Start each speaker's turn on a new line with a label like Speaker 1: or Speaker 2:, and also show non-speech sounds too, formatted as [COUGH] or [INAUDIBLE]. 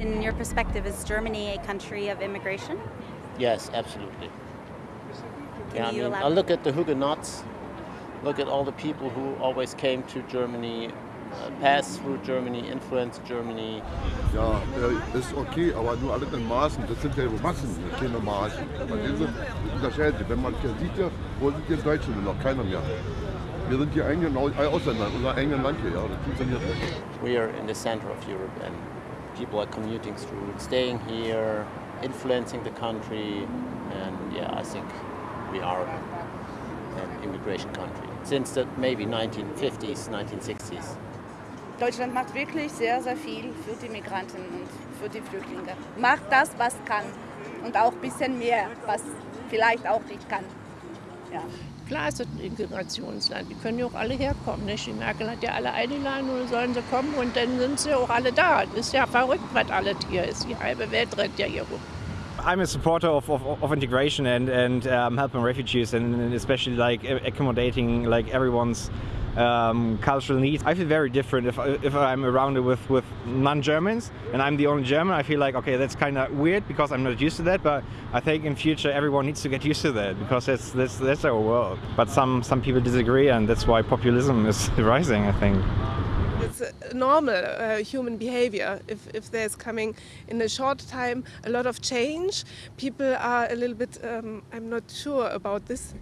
Speaker 1: your perspective, is Germany a country of immigration?
Speaker 2: Yes, absolutely.
Speaker 1: Can
Speaker 2: yeah, I
Speaker 1: you
Speaker 2: mean, I look at the Huguenots, look at all the people who always came to Germany, uh, passed through Germany, influenced Germany.
Speaker 3: Ja, äh, ist okay, aber nur alles in Maßen. Das sind ja Massen, keine Margen. Verstehst du? Das unterscheidet sich. Wenn man hier sieht, ja, wo sind hier Deutsche noch? Keiner mehr. Wir sind hier eigenen Au- äh, Ausländer, unser eigenes Land hier. Ja, das funktioniert nicht.
Speaker 2: We are in the center of Europe and people are commuting through, staying here, influencing the country. And yeah, I think we are an immigration country since the maybe 1950s, 1960s.
Speaker 4: Deutschland macht wirklich sehr, sehr viel für die Migranten und für die Flüchtlinge. Macht das, was kann und auch ein bisschen mehr, was vielleicht auch nicht kann. Ja.
Speaker 5: Klar ist es ein Integrationsland. Die können ja auch alle herkommen. Nicht? Die Merkel hat ja alle eingeladen und sollen sie kommen und dann sind sie auch alle da. Das ist ja verrückt, was alles hier ist. Die halbe Welt rennt ja hier rum.
Speaker 6: I'm a supporter of, of, of integration and, and um, helping refugees and, and especially like accommodating like everyone's um, cultural needs. I feel very different if, if I'm around it with, with non-Germans and I'm the only German. I feel like, okay, that's kind of weird because I'm not used to that, but I think in future everyone needs to get used to that because that's, that's, that's our world. But some, some people disagree and that's why populism is [LAUGHS] rising, I think.
Speaker 7: It's normal uh, human behavior. If, if there's coming in a short time a lot of change, people are a little bit, um, I'm not sure about this.